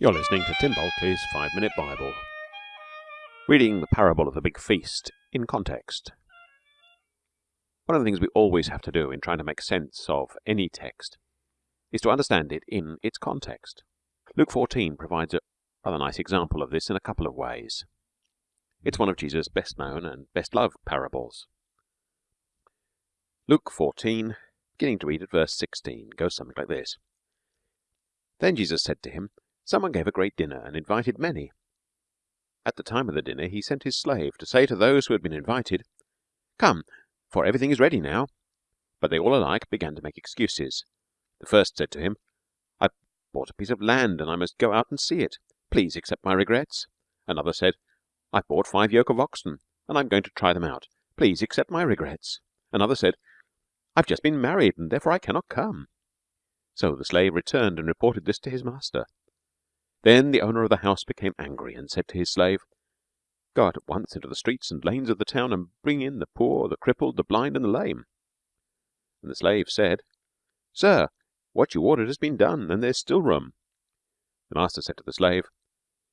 You're listening to Tim Bulkeley's Five Minute Bible. Reading the parable of the big feast in context. One of the things we always have to do in trying to make sense of any text is to understand it in its context. Luke 14 provides a rather nice example of this in a couple of ways. It's one of Jesus' best known and best loved parables. Luke 14, beginning to read at verse 16, goes something like this Then Jesus said to him, Someone gave a great dinner and invited many. At the time of the dinner he sent his slave to say to those who had been invited, Come, for everything is ready now. But they all alike began to make excuses. The first said to him, I bought a piece of land and I must go out and see it. Please accept my regrets. Another said, I've bought five yoke of oxen and I'm going to try them out. Please accept my regrets. Another said, I've just been married and therefore I cannot come. So the slave returned and reported this to his master. Then the owner of the house became angry and said to his slave, Go out at once into the streets and lanes of the town and bring in the poor, the crippled, the blind, and the lame. And the slave said, Sir, what you ordered has been done, and there's still room. The master said to the slave,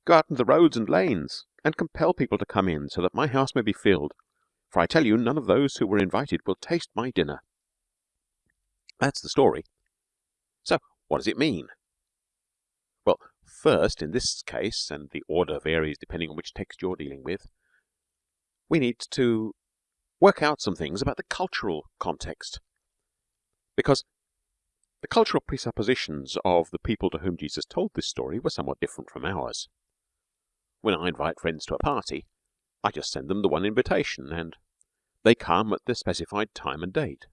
Go out into the roads and lanes, and compel people to come in, so that my house may be filled. For I tell you, none of those who were invited will taste my dinner. That's the story. So, what does it mean? First, in this case, and the order varies depending on which text you're dealing with, we need to work out some things about the cultural context. Because the cultural presuppositions of the people to whom Jesus told this story were somewhat different from ours. When I invite friends to a party, I just send them the one invitation, and they come at the specified time and date.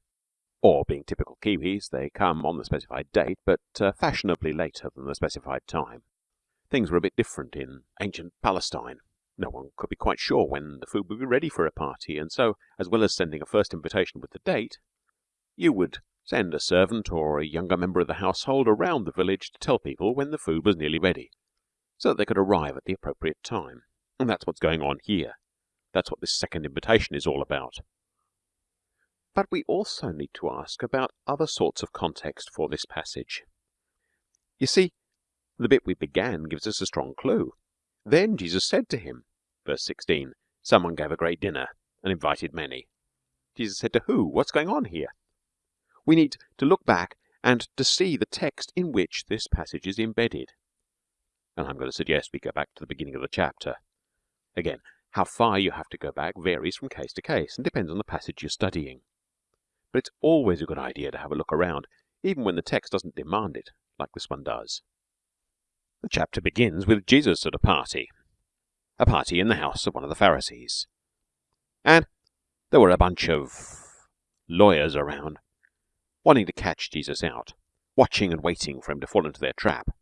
Or, being typical Kiwis, they come on the specified date, but uh, fashionably later than the specified time. Things were a bit different in ancient Palestine. No one could be quite sure when the food would be ready for a party, and so, as well as sending a first invitation with the date, you would send a servant or a younger member of the household around the village to tell people when the food was nearly ready, so that they could arrive at the appropriate time. And that's what's going on here. That's what this second invitation is all about. But we also need to ask about other sorts of context for this passage. You see, the bit we began gives us a strong clue. Then Jesus said to him, verse 16, Someone gave a great dinner and invited many. Jesus said to who? What's going on here? We need to look back and to see the text in which this passage is embedded. And I'm going to suggest we go back to the beginning of the chapter. Again, how far you have to go back varies from case to case and depends on the passage you're studying but it's always a good idea to have a look around, even when the text doesn't demand it, like this one does. The chapter begins with Jesus at a party, a party in the house of one of the Pharisees. And there were a bunch of lawyers around, wanting to catch Jesus out, watching and waiting for him to fall into their trap.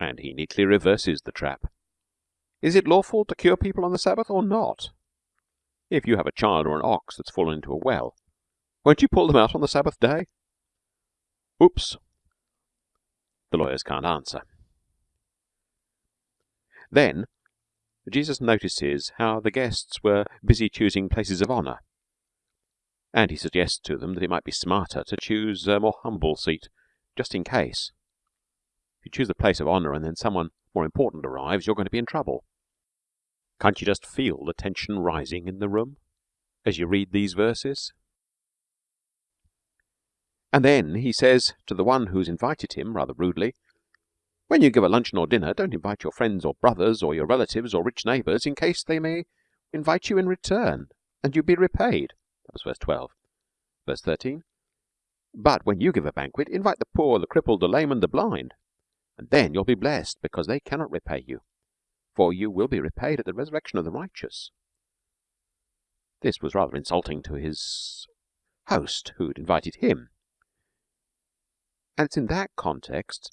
And he neatly reverses the trap. Is it lawful to cure people on the Sabbath or not? If you have a child or an ox that's fallen into a well, won't you pull them out on the Sabbath day? Oops. The lawyers can't answer. Then Jesus notices how the guests were busy choosing places of honour, and he suggests to them that it might be smarter to choose a more humble seat, just in case. If you choose the place of honour and then someone more important arrives, you're going to be in trouble. Can't you just feel the tension rising in the room as you read these verses? And then he says to the one who's invited him rather rudely, When you give a luncheon or dinner, don't invite your friends or brothers or your relatives or rich neighbours in case they may invite you in return and you be repaid. That was verse 12. Verse 13. But when you give a banquet, invite the poor, the crippled, the lame, and the blind, and then you'll be blessed because they cannot repay you for you will be repaid at the resurrection of the righteous. This was rather insulting to his host who'd invited him. And it's in that context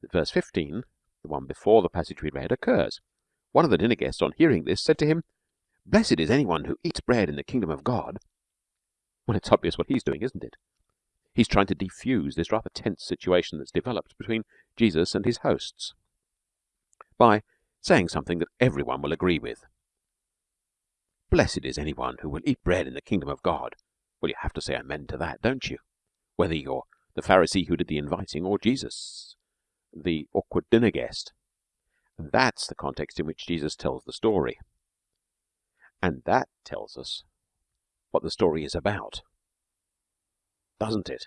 that verse 15, the one before the passage we read, occurs. One of the dinner guests, on hearing this, said to him, Blessed is anyone who eats bread in the kingdom of God. Well, it's obvious what he's doing, isn't it? He's trying to defuse this rather tense situation that's developed between Jesus and his hosts by saying something that everyone will agree with. Blessed is anyone who will eat bread in the kingdom of God. Well, you have to say amen to that, don't you? Whether you're the Pharisee who did the inviting or Jesus, the awkward dinner guest. That's the context in which Jesus tells the story, and that tells us what the story is about, doesn't it?